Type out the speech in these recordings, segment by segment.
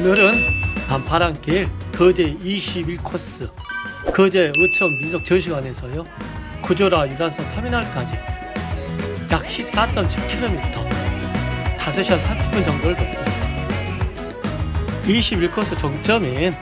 오늘은 남파랑길 거제 21코스 거제 의천 민속 전시관에서요 구조라 유람선 터미널까지 약 14.7km 5시간 30분 정도를 걷습니다. 21코스 종점인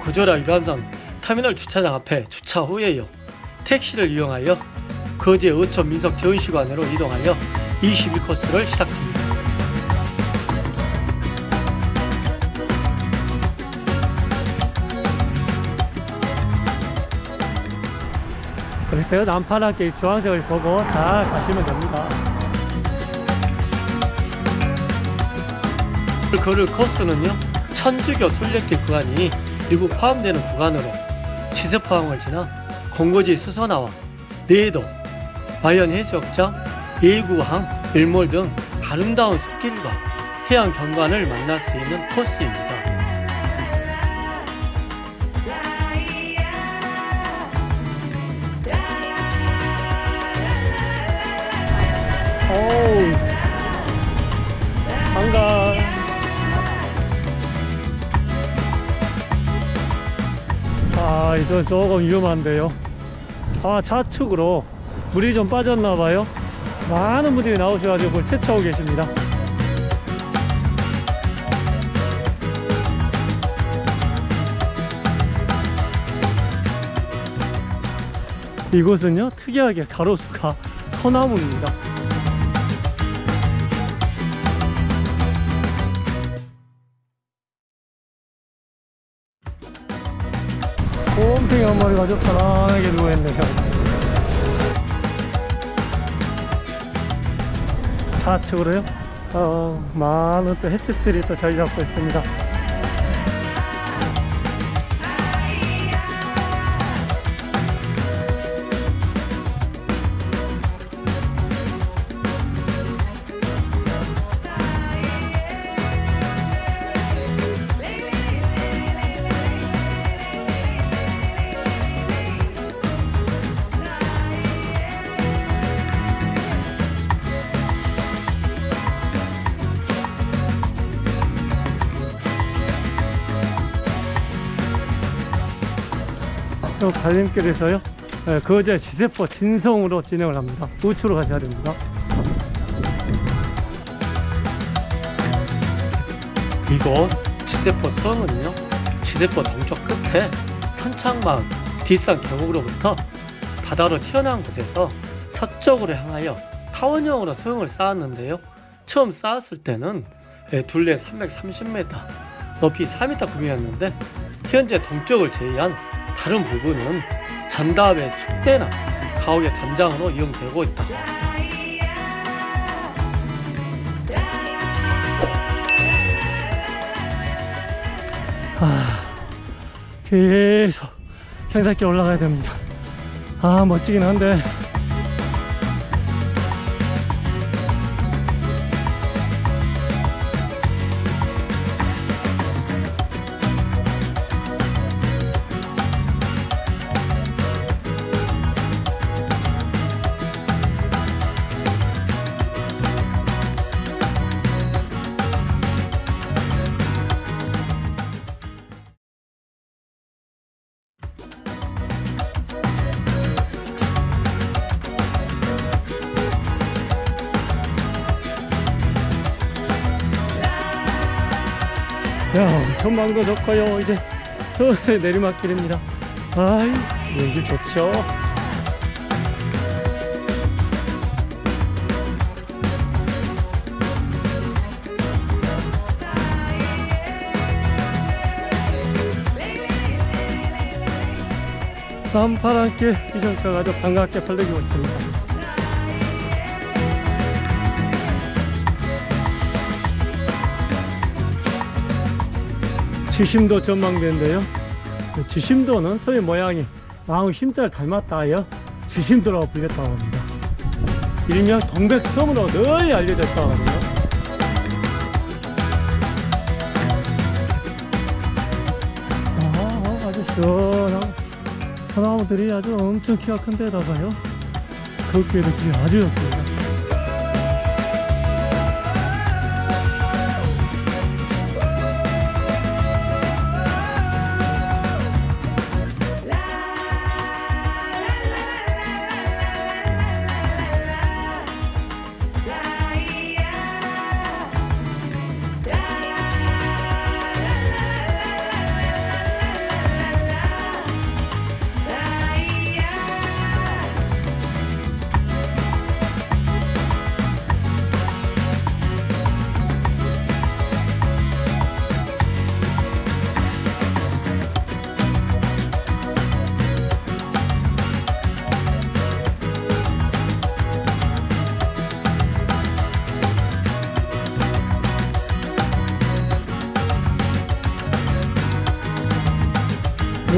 구조라 유람선 터미널 주차장 앞에 주차 후에요 택시를 이용하여 거제 의천 민속 전시관으로 이동하여 21코스를 시작합니다 그래서 남파랗게 주황색을 보고 잘 가시면 됩니다. 걸을 코스는요, 천주교 순례길 구간이 일부 포함되는 구간으로 지세포항을 지나 공거지 수선화와 내도, 마연해수욕장, 예구항, 일몰 등 아름다운 숲길과 해안 경관을 만날 수 있는 코스입니다. 반가. 아 이거 조금 위험한데요. 아 좌측으로 물이 좀 빠졌나봐요. 많은 분들이 나오셔가지고 그걸 채취하고 계십니다. 이곳은요 특이하게 가로수가 소나무입니다 한 마리 가지고 편안하게 누워있네요 좌측으로요? 어, 많은 또 햇빛들이 또 자리 잡고 있습니다 갈림길에서요? 예, 거제 지세포 진성으로 진행을 합니다. 우측으로 가셔야 됩니다. 이곳 지세포 성은요? 지세포 동쪽 끝에 선창마을 뒷산 계곡으로부터 바다로 튀어나온 곳에서 서쪽으로 향하여 타원형으로 소형을 쌓았는데요. 처음 쌓았을 때는 예, 둘레 330m 높이 4m 구미였는데 현재 동쪽을 제외한 다른 부분은 전답의 축대나 가옥의 담장으로 이용되고 있다. 아, 계속 경사길 올라가야 됩니다. 아, 멋지긴 한데. 야, 전망도 좋고요. 이제 저 내리막길입니다. 아이, 여기 좋죠. 남파랑길 비전가가 아주 반갑게 펄리고 있습니다. 지심도 전망대인데요. 그 지심도는 소의 모양이 마을 심자를 닮았다하여 지심도라고 불렸다고 합니다. 일명 동백섬으로 널리 알려져 있다고 하네요. 아, 아주 시원한 소나무들이 아주 엄청 키가 큰 데다가요. 걷기에도 길이 아주 좋습니다.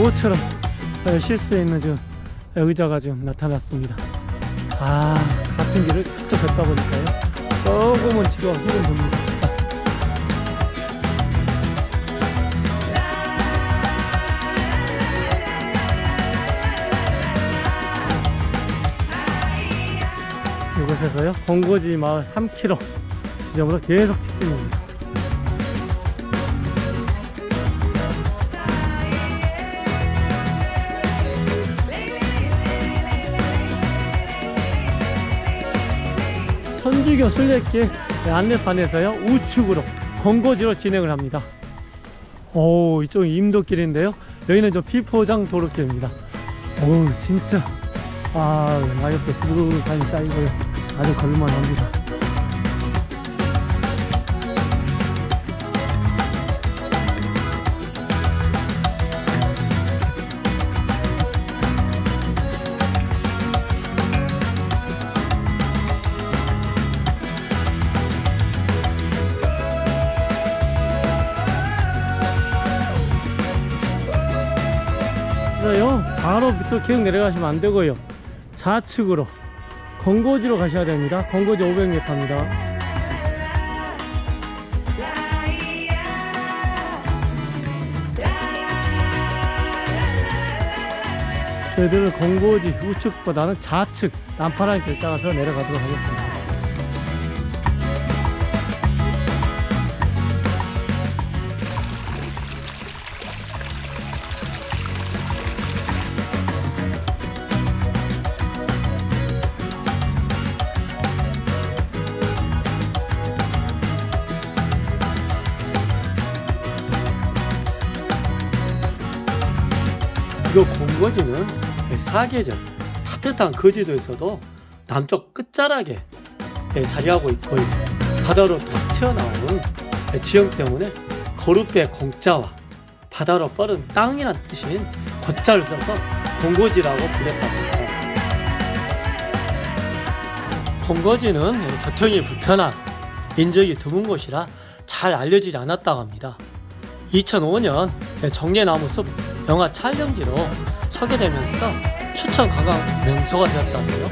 모처럼 쉴 수 있는 지금 의자가 지금 나타났습니다. 아, 같은 길을 계속 걷다 보니까요. 조금은 지루하 힘은 듭니다. 이곳에서요, 공고지 마을 3km 지점으로 계속 직진입니다. 천주교 순례길 안내판에서요 우측으로 건고지로 진행을 합니다. 오 이쪽은 임도길인데요. 여기는 좀 비포장 도로길입니다. 오 진짜. 아 낙엽도 수두룩하니 쌓이고요. 아주 걸만합니다 밑으로 계속 내려가시면 안 되고요. 좌측으로 건고지로 가셔야 됩니다. 건고지 500m입니다. 저희들은 건고지 우측보다는 좌측 난파란 길 따라서 내려가도록 하겠습니다 이거 공거지는 사계절 따뜻한 거제도에서도 남쪽 끝자락에 예, 자리하고 있고요. 바다로 툭 튀어나오는 지형 때문에 거룩배 공자와 바다로 뻗은 땅이란 뜻인 고자를 써서 공거지라고 불렸답니다. 공거지는 교통이 불편한 인적이 드문 곳이라 잘 알려지지 않았다고 합니다. 2005년 정례나무 숲 영화 촬영지로 소개되면서 추천 관광 명소가 되었다고요.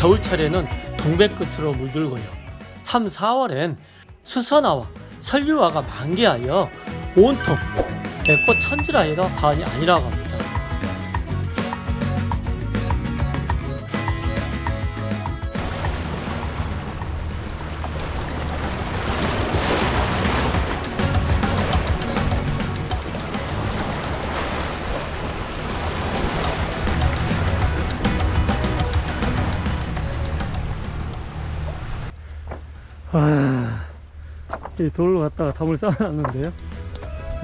겨울철에는 동백 끝으로 물들고요. 3, 4월엔 수선화와 설류화가 만개하여 온통 꽃 천지라 해도 과언이 아니라고 합니다. 아, 이 돌로 갔다가 담을 쌓아놨는데요.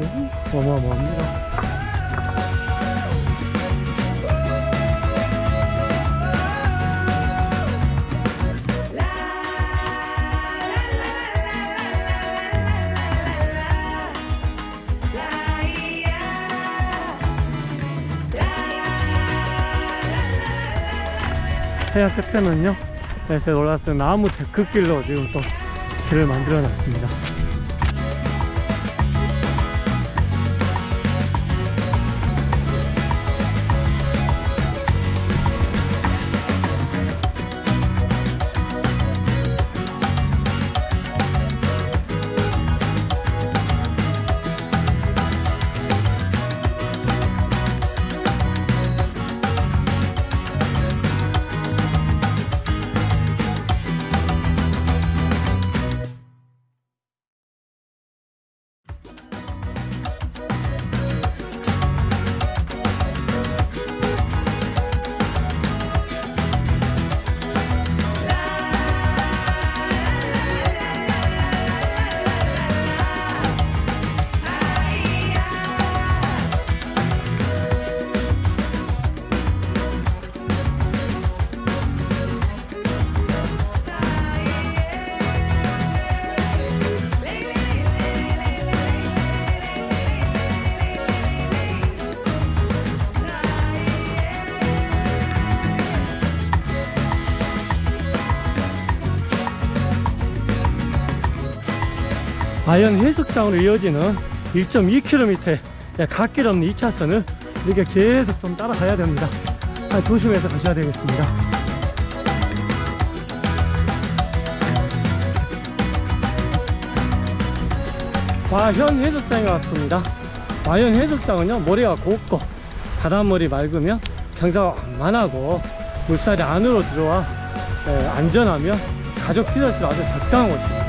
음, 어마어마합니다. 해안 끝에는요, 네, 제가 올라왔을 때 나무 데크길로 지금 또 길을 만들어 놨습니다. 아현 해수장으로 이어지는 1.2km의 갓길 없는 2차선을 이렇게 계속 좀 따라가야 됩니다. 아, 조심해서 가셔야 되겠습니다. 와현 해수장에 왔습니다. 와현 해수장은요 모래가 곱고 바닷물이 맑으며 경사가 완만하고 물살이 안으로 들어와 예, 안전하며 가족 피서스 아주 적당한 곳입니다.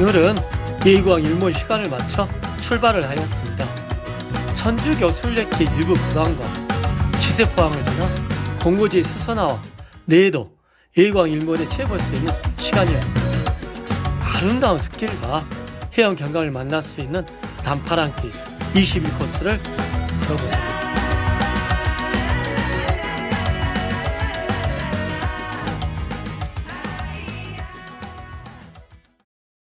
오늘은 예의구항 일몰 시간을 맞춰 출발을 하였습니다. 천주교 순례길 일부 구간과 지세포항을 지나 공고지의 수선화와 내도 예의구항 일몰에 채워볼 수 있는 시간이었습니다. 아름다운 숲길과 해안 경관을 만날 수 있는 단파란길 22코스를 걸어보세요.